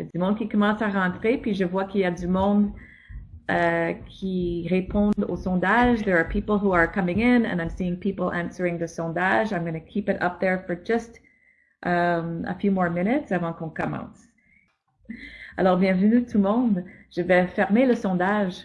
Il y a du monde qui commence à rentrer, puis je vois qu'il y a du monde euh, qui répondent au sondage. There are people who are coming in, and I'm seeing people answering the sondage. I'm going to keep it up there for just um, a few more minutes avant qu'on commence. Alors, bienvenue tout le monde. Je vais fermer le sondage.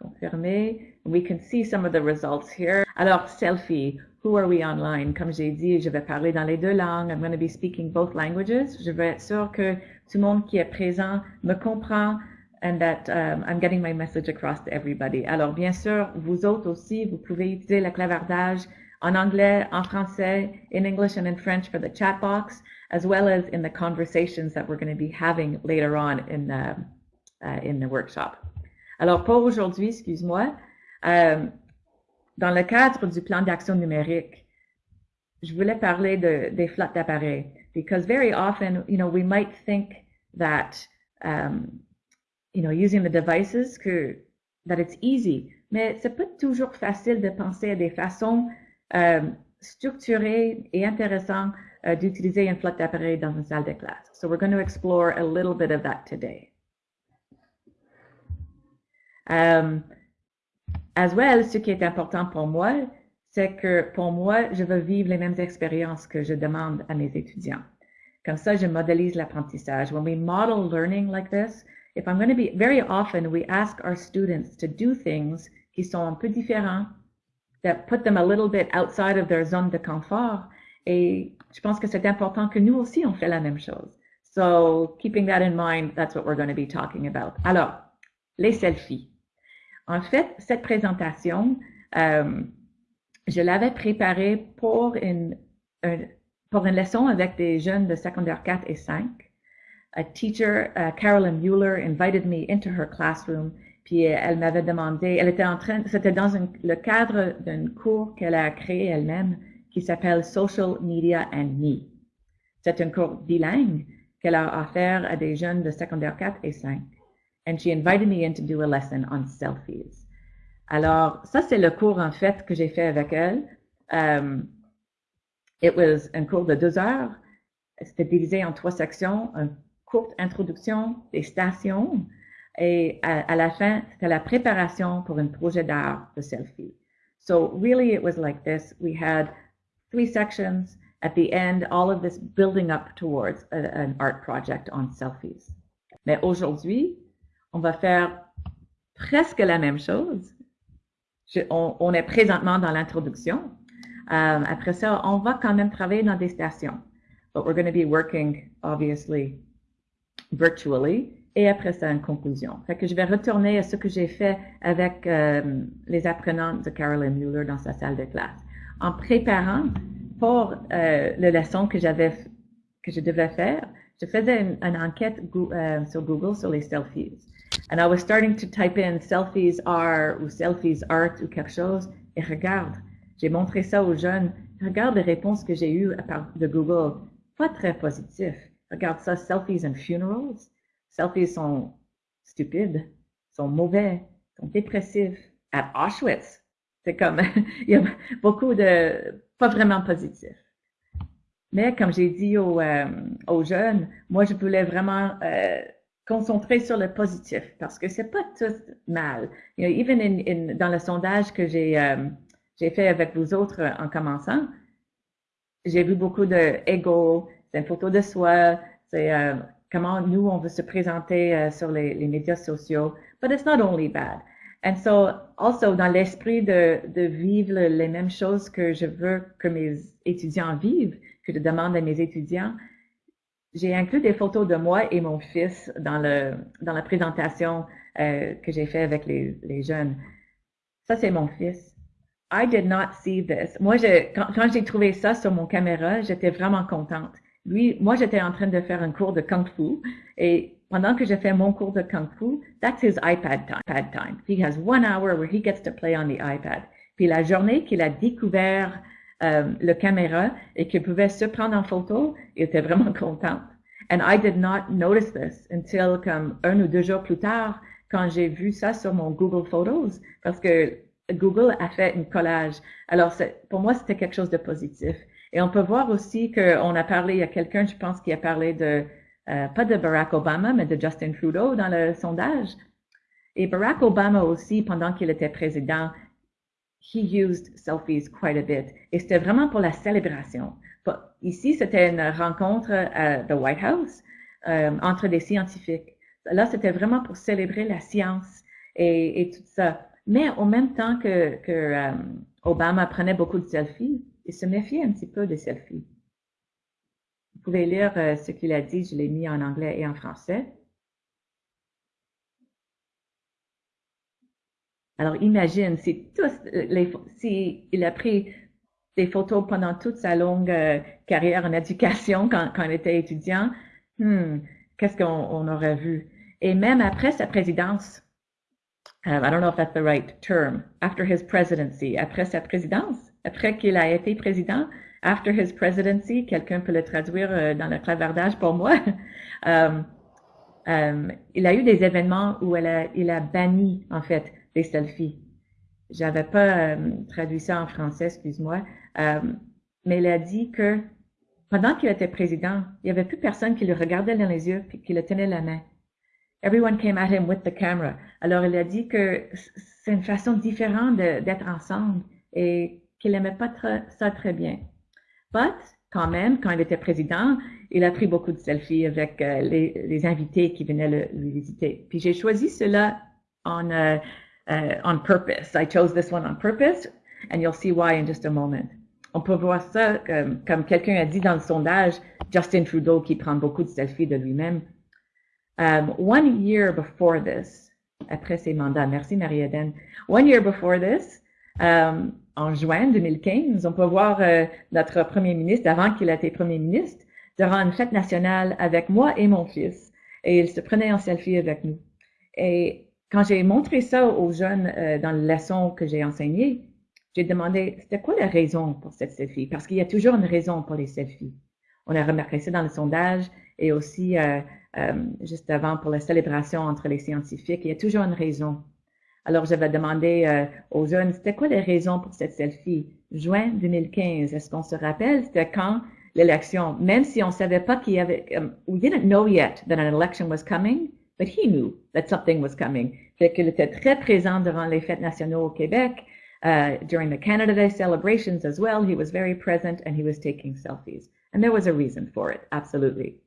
Confirmer. We can see some of the results here. Alors, selfie. Who are we online? Comme j'ai dit, je vais parler dans les deux langues. I'm going to be speaking both languages. Je vais être sûr que tout le monde qui est présent me comprend and that um, I'm getting my message across to everybody. Alors, bien sûr, vous autres aussi, vous pouvez utiliser le clavardage en anglais, en français, in English and in French for the chat box, as well as in the conversations that we're going to be having later on in the, uh, in the workshop. Alors, pour aujourd'hui, excuse-moi, euh, dans le cadre du plan d'action numérique, je voulais parler de, des flottes d'appareils. Because very often, you know, we might think that, um, you know, using the devices, que, that it's easy. Mais c'est pas toujours facile de penser à des façons euh, structurées et intéressantes euh, d'utiliser une flotte d'appareils dans une salle de classe. So we're going to explore a little bit of that today. Um, as well, ce qui est important pour moi, c'est que pour moi, je veux vivre les mêmes expériences que je demande à mes étudiants. Comme ça, je modélise l'apprentissage. When we model learning like this, if I'm going to be, very often we ask our students to do things qui sont un peu différents, that put them a little bit outside of their zone de confort. Et je pense que c'est important que nous aussi, on fait la même chose. So, keeping that in mind, that's what we're going to be talking about. Alors, les selfies. En fait, cette présentation, euh, je l'avais préparée pour une, un, pour une leçon avec des jeunes de secondaire 4 et 5. A teacher, uh, Carolyn Mueller, invited me into her classroom, puis elle m'avait demandé, elle était en train, c'était dans le cadre d'un cours qu'elle a créé elle-même qui s'appelle Social Media and Me. C'est un cours bilingue qu'elle a offert à des jeunes de secondaire 4 et 5. And she invited me in to do a lesson on selfies. Alors, ça, c'est le cours, en fait, que j'ai fait avec elle. Um, it was un cours de deux heures. C'était divisé en trois sections. Une courte introduction des stations. Et à, la fin, c'était la préparation pour un projet d'art de selfie. So really, it was like this. We had three sections. At the end, all of this building up towards an art project on selfies. Mais aujourd'hui, on va faire presque la même chose. On, est présentement dans l'introduction. Um, après ça, on va quand même travailler dans des stations. But we're going to be working, obviously, virtually. Et après ça, une conclusion. Fait que je vais retourner à ce que j'ai fait avec euh, les apprenants de Carolyn Mueller dans sa salle de classe. En préparant pour euh, la leçon que j'avais, que je devais faire, je faisais une, enquête euh, sur Google sur les selfies. And I was starting to type in selfies are ou selfies art ou quelque chose. Et regarde, j'ai montré ça aux jeunes. Regarde les réponses que j'ai eues à part de Google. Pas très positif. Regarde ça, selfies and funerals. Selfies sont stupides, sont mauvais, sont dépressifs. At Auschwitz, c'est comme, il y a beaucoup de, pas vraiment positif. Mais comme j'ai dit aux, euh, aux jeunes, moi je voulais vraiment euh, concentrer sur le positif parce que c'est pas tout mal. You know, even in, in, dans le sondage que j'ai euh, fait avec vous autres en commençant, j'ai vu beaucoup de ego, c'est une photo de soi, c'est euh, comment nous on veut se présenter euh, sur les, les, médias sociaux. But it's not only bad. And so also dans l'esprit de, de vivre les mêmes choses que je veux que mes étudiants vivent, que je demande à mes étudiants, j'ai inclus des photos de moi et mon fils dans le dans la présentation euh, que j'ai fait avec les, les jeunes. Ça c'est mon fils. I did not see this. Moi, quand, quand j'ai trouvé ça sur mon caméra, j'étais vraiment contente. Lui, moi, j'étais en train de faire un cours de kung fu et pendant que je fais mon cours de kung fu, that's his iPad time. iPad time. He has one hour where he gets to play on the iPad. Puis la journée qu'il a découvert euh, le caméra et qu'il pouvait se prendre en photo, il était vraiment content. And I did not notice this until comme un ou deux jours plus tard, quand j'ai vu ça sur mon Google Photos, parce que Google a fait une collage. Alors, pour moi, c'était quelque chose de positif. Et on peut voir aussi qu'on a parlé, il y a quelqu'un, je pense, qui a parlé de euh, pas de Barack Obama, mais de Justin Trudeau dans le sondage. Et Barack Obama aussi, pendant qu'il était président, he used selfies quite a bit. Et c'était vraiment pour la célébration. Ici, c'était une rencontre à the White House euh, entre des scientifiques. Là, c'était vraiment pour célébrer la science et, et tout ça. Mais en même temps que, que euh, Obama prenait beaucoup de selfies, il se méfiait un petit peu des selfies. Vous pouvez lire euh, ce qu'il a dit, je l'ai mis en anglais et en français. Alors imagine si tous les, si il a pris des photos pendant toute sa longue euh, carrière en éducation quand, il était étudiant, hmm, qu'est-ce qu'on aurait vu? Et même après sa présidence, um, I don't know if that's the right term, after his presidency, après sa présidence, après qu'il a été président, after his presidency, quelqu'un peut le traduire euh, dans le clavardage pour moi. um, um, il a eu des événements où elle a, il a banni, en fait, les selfies. J'avais pas euh, traduit ça en français, excuse-moi, euh, mais il a dit que pendant qu'il était président, il y avait plus personne qui le regardait dans les yeux et qui le tenait la main. Everyone came at him with the camera. Alors il a dit que c'est une façon différente d'être ensemble et qu'il aimait pas ça très bien. But quand même, quand il était président, il a pris beaucoup de selfies avec euh, les, invités qui venaient le, visiter. Puis j'ai choisi cela en uh, on purpose. I chose this one on purpose, and you'll see why in just a moment. On peut voir ça comme, quelqu'un a dit dans le sondage, Justin Trudeau qui prend beaucoup de selfies de lui-même. Um, one year before this, après ses mandats, merci Marie-Hélène. One year before this, um, en juin 2015, on peut voir euh, notre premier ministre, avant qu'il ait été premier ministre, durant une fête nationale avec moi et mon fils. Et il se prenait en selfie avec nous. Et quand j'ai montré ça aux jeunes euh, dans la leçon que j'ai enseignée, j'ai demandé, c'était quoi la raison pour cette selfie? Parce qu'il y a toujours une raison pour les selfies. On a remarqué ça dans le sondage et aussi euh, euh, juste avant pour la célébration entre les scientifiques. Il y a toujours une raison. Alors, j'avais demandé euh, aux jeunes, c'était quoi les raisons pour cette selfie? Juin 2015, est-ce qu'on se rappelle? C'était quand l'élection, même si on savait pas qu'il y avait, um, we didn't know yet that an election was coming, but he knew that something was coming. Qu'il était très présent durant les fêtes nationaux au Québec, uh, during the Canada Day celebrations as well. He was very present and he was taking selfies. And there was a reason for it, absolutely.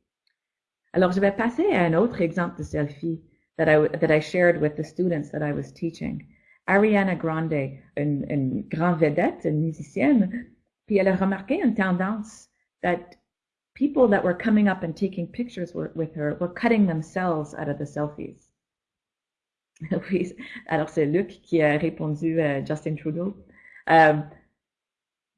Alors, je vais passer à un autre exemple de selfie that I, that I shared with the students that I was teaching. Ariana Grande, une, une grande vedette, une musicienne, puis elle a remarqué une tendance that people that were coming up and taking pictures with her were cutting themselves out of the selfies. oui, alors c'est Luc qui a répondu à Justin Trudeau. Um,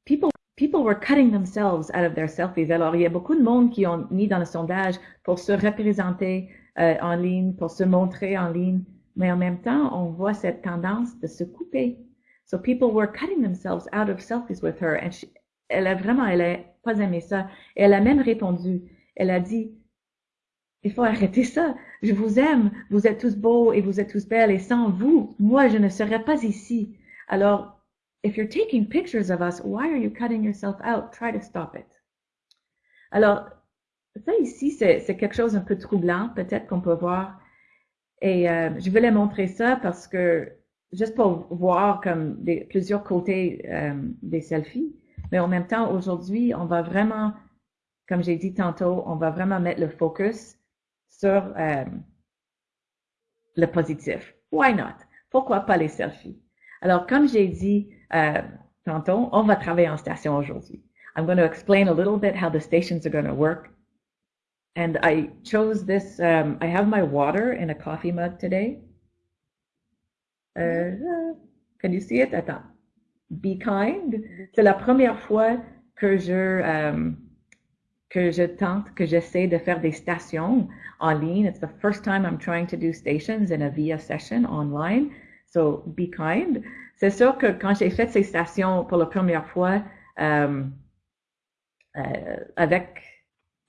people, people were cutting themselves out of their selfies. Alors, il y a beaucoup de monde qui ont mis dans le sondage pour se représenter euh, en ligne, pour se montrer en ligne, mais en même temps, on voit cette tendance de se couper. So people were cutting themselves out of selfies with her, and she, elle a vraiment, elle a pas aimé ça. Elle a même répondu, elle a dit, il faut arrêter ça. Je vous aime. Vous êtes tous beaux et vous êtes tous belles. Et sans vous, moi, je ne serais pas ici. Alors, if you're taking pictures of us, why are you cutting yourself out? Try to stop it. Alors, ça ici, c'est quelque chose un peu troublant, peut-être qu'on peut voir. Et euh, je voulais montrer ça parce que, juste pour voir comme plusieurs côtés euh, des selfies, mais en même temps, aujourd'hui, on va vraiment, comme j'ai dit tantôt, on va vraiment mettre le focus sur euh, le positif. Why not? Pourquoi pas les selfies? Alors, comme j'ai dit euh, tantôt, on va travailler en station aujourd'hui. I'm going to explain a little bit how the stations are going to work. And I chose this, um, I have my water in a coffee mug today. Uh, can you see it? Attends. Be kind. C'est la première fois que je, um, que je tente, que j'essaie de faire des stations en ligne. It's the first time I'm trying to do stations in a VIA session online. So be kind. C'est sûr que quand j'ai fait ces stations pour la première fois euh, euh, avec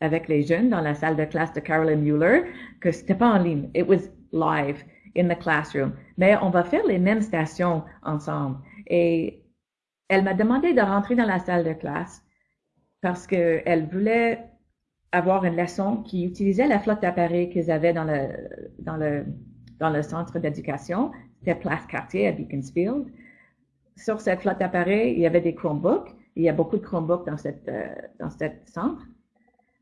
avec les jeunes dans la salle de classe de Carolyn Mueller, que c'était pas en ligne. It was live in the classroom. Mais on va faire les mêmes stations ensemble. Et elle m'a demandé de rentrer dans la salle de classe parce qu'elle voulait avoir une leçon qui utilisait la flotte d'appareils qu'ils avaient dans le, dans le, dans le centre d'éducation. C'était Place Cartier à Beaconsfield. Sur cette flotte d'appareils, il y avait des Chromebooks. Il y a beaucoup de Chromebooks dans cette, uh, dans cette centre.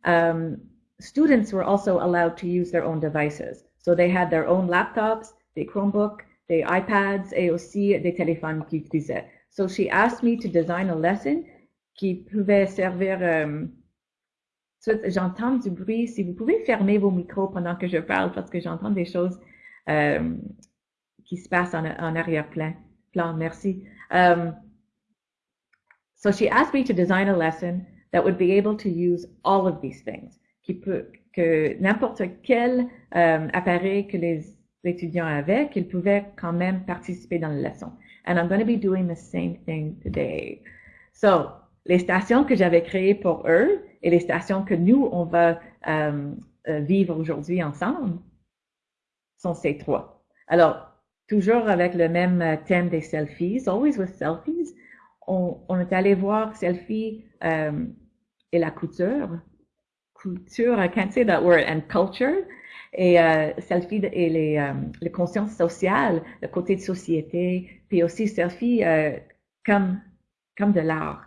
Um, students were also allowed to use their own devices. So they had their own laptops, des Chromebooks, des iPads et aussi des téléphones qu'ils utilisaient. So she asked me to design a lesson qui pouvait servir um, J'entends du bruit. Si vous pouvez fermer vos micros pendant que je parle parce que j'entends des choses euh, qui se passent en, arrière-plan. Plan, merci. Um, so she asked me to design a lesson that would be able to use all of these things, qui peut, que n'importe quel um, appareil que les étudiants avaient, qu'ils pouvaient quand même participer dans la leçon. And I'm going to be doing the same thing today. So, les stations que j'avais créées pour eux et les stations que nous, on va euh, euh, vivre aujourd'hui ensemble sont ces trois. Alors, toujours avec le même thème des selfies, always with selfies, on, est allé voir selfie euh, et la couture. Couture, I can't say that word, and culture. Et euh, selfie et les, euh, les consciences sociales, le côté de société, puis aussi selfie euh, comme, comme de l'art.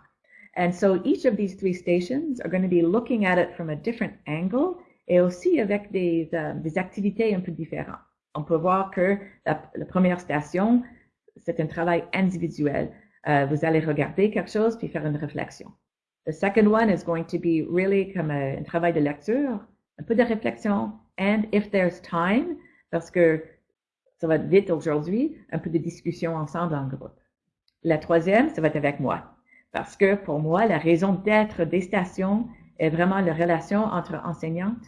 And so each of these three stations are going to be looking at it from a different angle et aussi avec des, euh, des activités un peu différentes. On peut voir que la, la première station, c'est un travail individuel. Uh, vous allez regarder quelque chose puis faire une réflexion. The second one is going to be really comme un, un travail de lecture, un peu de réflexion, and if there's time, parce que ça va vite aujourd'hui, un peu de discussion ensemble en groupe. La troisième, ça va être avec moi. Parce que pour moi, la raison d'être des stations est vraiment la relation entre enseignante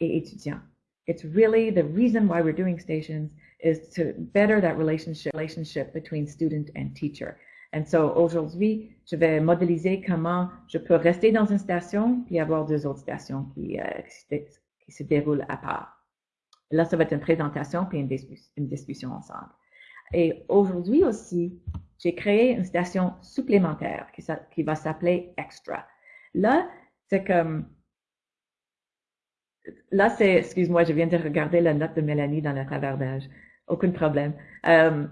et étudiant. It's really the reason why we're doing stations is to better that relationship, relationship between student and teacher. And so aujourd'hui, je vais modéliser comment je peux rester dans une station puis avoir deux autres stations qui, euh, qui, se déroulent à part. Là, ça va être une présentation puis une, discussion, ensemble. Et aujourd'hui aussi, j'ai créé une station supplémentaire qui, qui va s'appeler Extra. Là, c'est comme... Là, c'est... Excuse-moi, je viens de regarder la note de Mélanie dans le travers Aucun problème. Euh,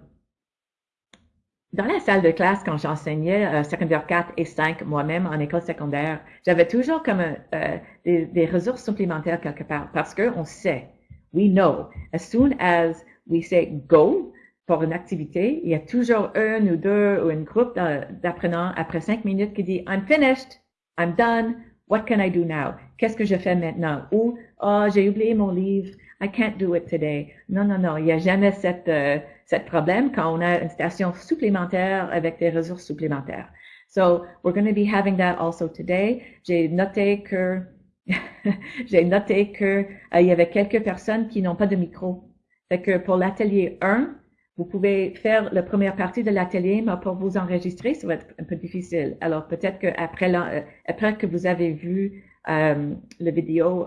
dans la salle de classe, quand j'enseignais euh, secondaire 4 et 5 moi-même en école secondaire, j'avais toujours comme euh, des, des, ressources supplémentaires quelque part parce que on sait, we know, as soon as we say go, pour une activité, il y a toujours un ou deux ou un groupe d'apprenants après cinq minutes qui dit I'm finished, I'm done, what can I do now? Qu'est-ce que je fais maintenant? Ou oh j'ai oublié mon livre, I can't do it today. Non non non, il n'y a jamais cette euh, cette problème quand on a une station supplémentaire avec des ressources supplémentaires. So we're going to be having that also today. J'ai noté que j'ai noté que euh, il y avait quelques personnes qui n'ont pas de micro. Fait que pour l'atelier 1, vous pouvez faire la première partie de l'atelier, mais pour vous enregistrer, ça va être un peu difficile. Alors peut-être qu'après euh, après que vous avez vu euh, la vidéo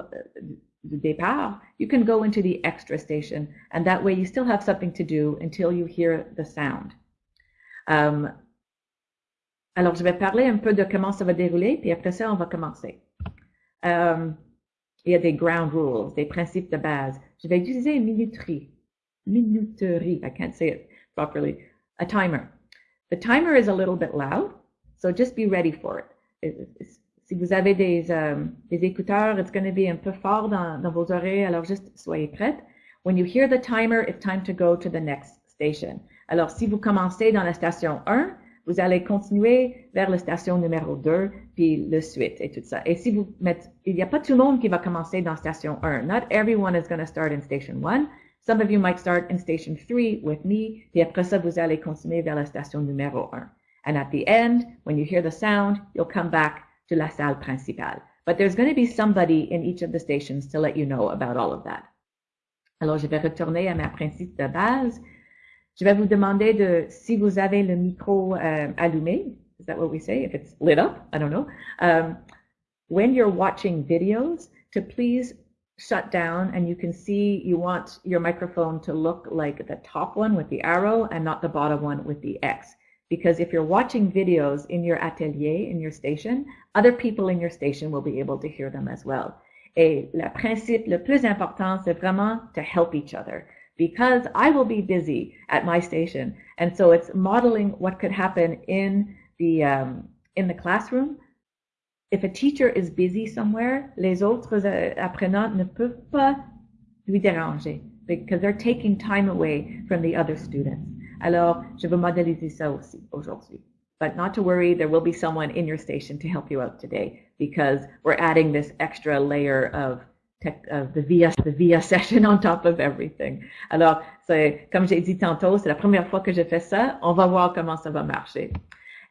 du départ, you can go into the extra station, and that way you still have something to do until you hear the sound. Um, alors, je vais parler un peu de comment ça va dérouler, puis après ça, on va commencer. Um, il y a des ground rules, des principes de base. Je vais utiliser une minuterie minuterie. I can't say it properly. A timer. The timer is a little bit loud, so just be ready for it. Si vous avez des, des écouteurs, it's going to be un peu fort dans, vos oreilles, alors juste soyez prête. When you hear the timer, it's time to go to the next station. Alors, si vous commencez dans la station 1, vous allez continuer vers la station numéro 2, puis le suite et tout ça. Et si vous mettez, il n'y a pas tout le monde qui va commencer dans station 1. Not everyone is going to start in station 1. Some of you might start in station 3 with me, puis après ça, vous allez continuer vers la station numéro 1. And at the end, when you hear the sound, you'll come back to la salle principale. But there's going to be somebody in each of the stations to let you know about all of that. Alors, je vais retourner à ma principe de base. Je vais vous demander de, si vous avez le micro euh, allumé, is that what we say? If it's lit up, I don't know. Um, when you're watching videos, to please shut down and you can see you want your microphone to look like the top one with the arrow and not the bottom one with the X. Because if you're watching videos in your atelier, in your station, other people in your station will be able to hear them as well. Et le principe le plus important, c'est vraiment to help each other because I will be busy at my station. And so it's modeling what could happen in the, um, in the classroom. If a teacher is busy somewhere, les autres euh, apprenants ne peuvent pas lui déranger because they're taking time away from the other students. Alors, je veux modéliser ça aussi aujourd'hui. But not to worry, there will be someone in your station to help you out today because we're adding this extra layer of tech, of the VIA, the VIA session on top of everything. Alors, comme j'ai dit tantôt, c'est la première fois que je fais ça. On va voir comment ça va marcher.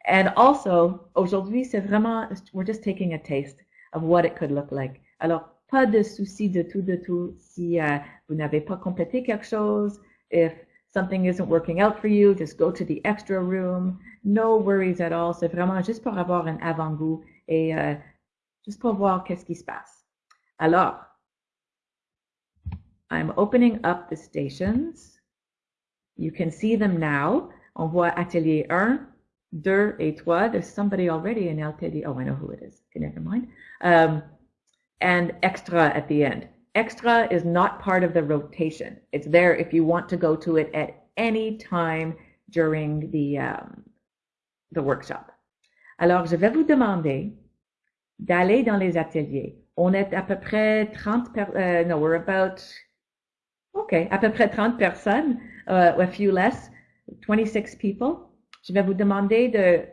And also, aujourd'hui, c'est vraiment, we're just taking a taste of what it could look like. Alors, pas de souci de tout, de tout. Si uh, vous n'avez pas complété quelque chose, if something isn't working out for you, just go to the extra room. No worries at all. C'est vraiment juste pour avoir un avant-goût et uh, juste pour voir qu'est-ce qui se passe. Alors, I'm opening up the stations. You can see them now. On voit atelier 1, 2 et 3. There's somebody already in atelier. Oh, I know who it is. Okay, never mind. Um, and extra at the end. Extra is not part of the rotation. It's there if you want to go to it at any time during the, um, the workshop. Alors, je vais vous demander d'aller dans les ateliers. On est à peu près 30 per, uh, no, we're about, okay, à peu près 30 personnes, uh, a few less, 26 people. Je vais vous demander de,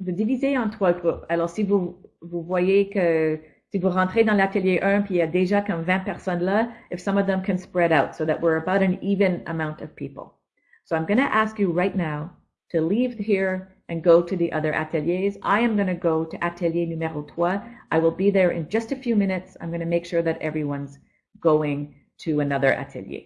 de diviser en trois groupes. Alors, si vous, vous voyez que si vous rentrez dans l'atelier 1 puis il y a déjà comme 20 personnes là, if some of them can spread out so that we're about an even amount of people. So I'm going to ask you right now to leave here and go to the other ateliers. I am going to go to atelier numéro 3. I will be there in just a few minutes. I'm going to make sure that everyone's going to another atelier.